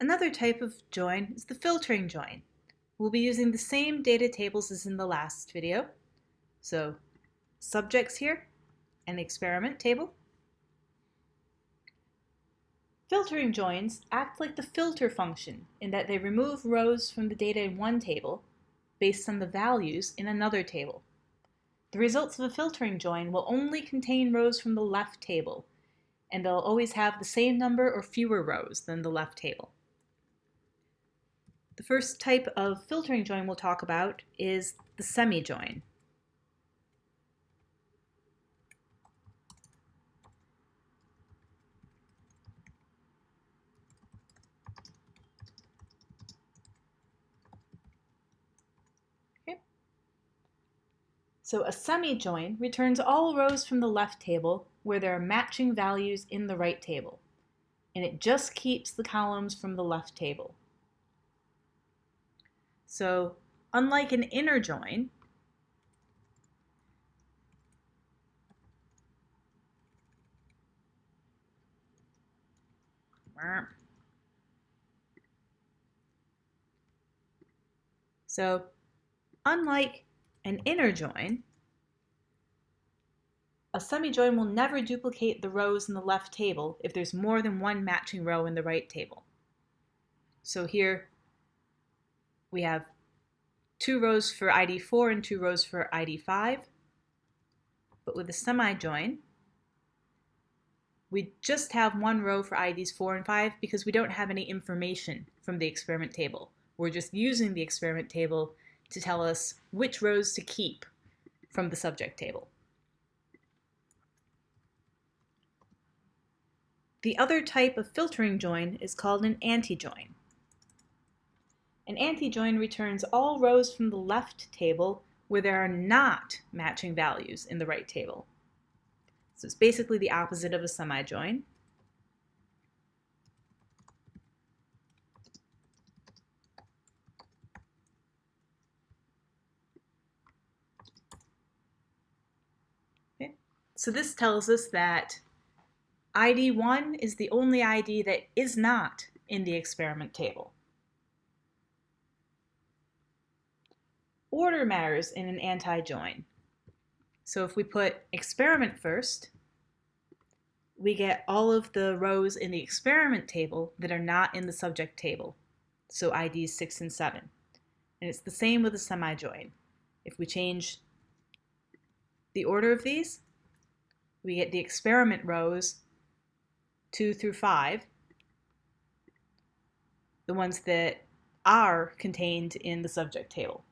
Another type of join is the filtering join. We'll be using the same data tables as in the last video. So subjects here, and the experiment table. Filtering joins act like the filter function in that they remove rows from the data in one table based on the values in another table. The results of a filtering join will only contain rows from the left table, and they'll always have the same number or fewer rows than the left table. The first type of filtering join we'll talk about is the semi-join. So a semi-join returns all rows from the left table where there are matching values in the right table. And it just keeps the columns from the left table. So unlike an inner join, so unlike an inner join, a semi-join will never duplicate the rows in the left table if there's more than one matching row in the right table. So here we have two rows for ID 4 and two rows for ID 5. But with a semi-join, we just have one row for IDs 4 and 5 because we don't have any information from the experiment table. We're just using the experiment table to tell us which rows to keep from the subject table. The other type of filtering join is called an anti-join. An anti-join returns all rows from the left table where there are not matching values in the right table. So it's basically the opposite of a semi-join. So this tells us that ID 1 is the only ID that is not in the experiment table. Order matters in an anti-join. So if we put experiment first, we get all of the rows in the experiment table that are not in the subject table, so IDs 6 and 7. And it's the same with a semi-join. If we change the order of these, we get the experiment rows 2 through 5, the ones that are contained in the subject table.